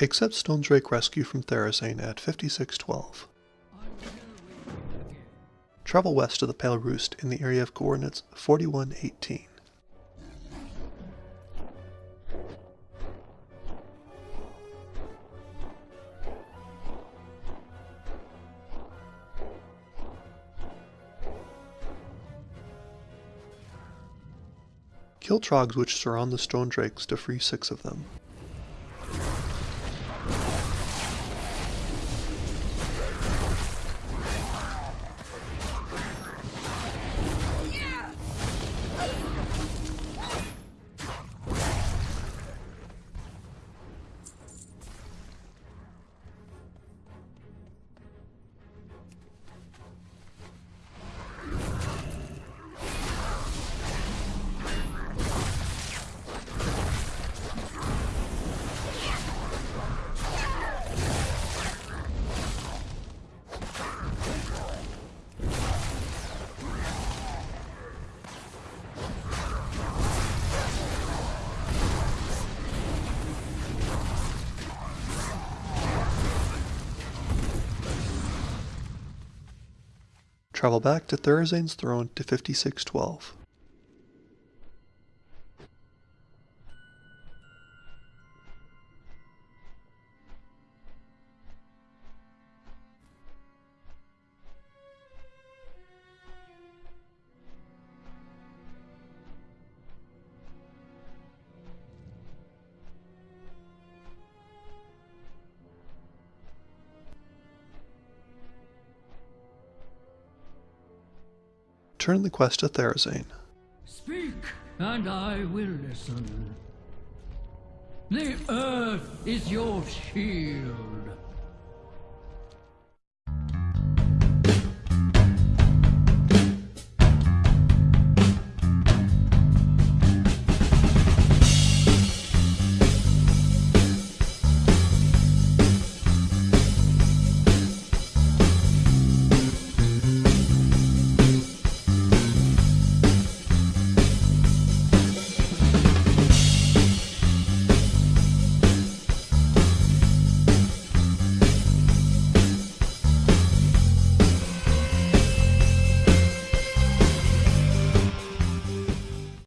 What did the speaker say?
Accept Stonedrake Rescue from Therazane at 5612. Travel west to the Pale Roost in the area of coordinates 4118. Kill troggs which surround the stone drakes to free six of them. Travel back to Therazane's throne to 5612. Turn the quest to Therazane. Speak, and I will listen. The earth is your shield.